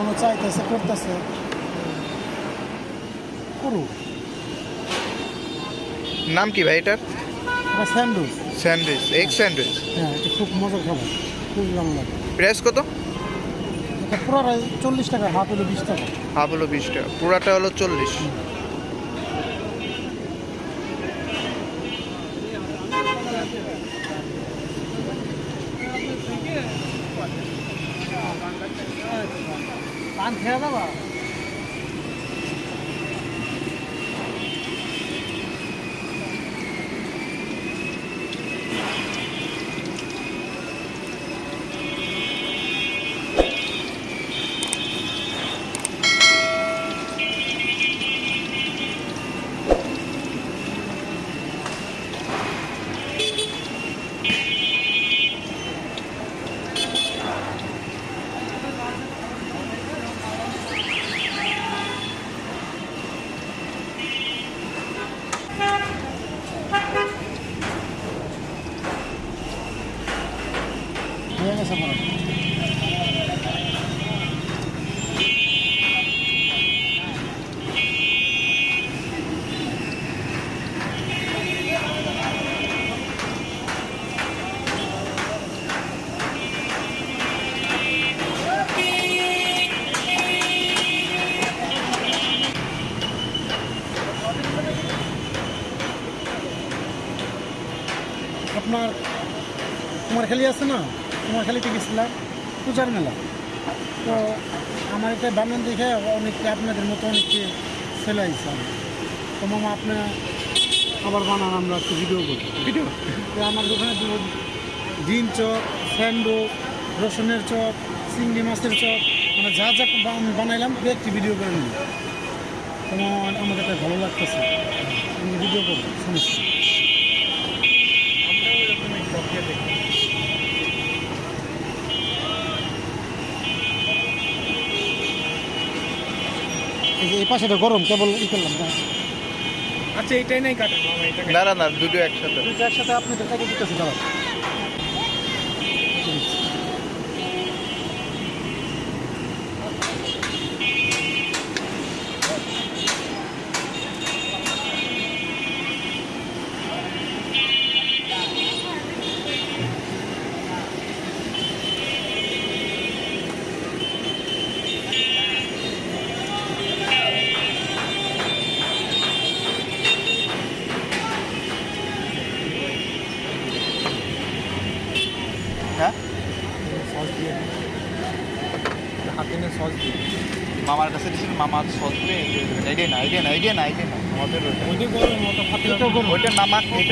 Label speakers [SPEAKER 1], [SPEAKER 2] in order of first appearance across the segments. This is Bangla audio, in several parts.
[SPEAKER 1] মনে চাইতেছে করতেছে করুক
[SPEAKER 2] নাম কি ভাই এটার?
[SPEAKER 1] এটা স্যান্ডউইচ।
[SPEAKER 2] Sandwich egg sandwich.
[SPEAKER 1] হ্যাঁ এটা খুব মজার খাবার খুব। ভালো লাগে
[SPEAKER 2] প্রাইস কত?
[SPEAKER 1] পুরোটা চল্লিশ টাকা হাফ হলো বিশ টাকা।
[SPEAKER 2] হাফ হলো বিশ টাকা পুরাটা হলো চল্লিশ।
[SPEAKER 1] 你了吧？গেছে আমার আপনার কুমারখালি আছে না কুমারখালিতে গেছিলাম পূজার মেলা। তো আমার এটা বানান দেখে অনেকে আপনাদের মতো অনেকে ছেলে আইসে। তো মামা আপনি আবার বানান আমরা একটু ভিডিও করি
[SPEAKER 2] ভিডিও
[SPEAKER 1] তো আমার দোকানে ডিম চপ স্যান্ডো রসুনের চপ চিংড়ি মাছের চপ মানে যা যা বান- বানাইলাম দু একটি ভিডিও করে নিই তোমার আমার এটা ভালো লাগতেছে। আমি ভিডিও করব সমস্যা নেই। এই পাশে তো পাশেটা গরম কেবল ই করলাম না
[SPEAKER 3] আচ্ছা এটাই নাই কাটেন
[SPEAKER 2] না না না দুটো একসাথে।
[SPEAKER 1] দুটো একসাথে আপনাদের কাছে দিতেছি দাঁড়া
[SPEAKER 2] হ্যাঁ
[SPEAKER 3] সস দিয়ে হাতে নিয়ে সস দিয়ে
[SPEAKER 2] মামার কাছে দিয়েছিল মামার সস দিয়ে আইডিয়া না আইডিয়া না আইডিয়া না আইডিয়া না আমাদের
[SPEAKER 3] ওইটা গরম
[SPEAKER 1] এটা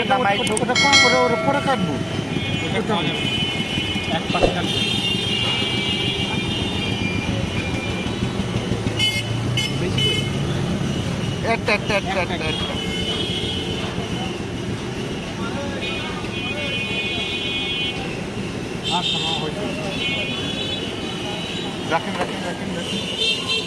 [SPEAKER 2] নামাই
[SPEAKER 1] ওটা কম করে ওর পরে কাটবো।
[SPEAKER 3] এক পাশে কাটবে।
[SPEAKER 2] একটা একটা একটা একটা একটা
[SPEAKER 3] আচ্ছা হয়েছে
[SPEAKER 2] لكن لكن لكن لكن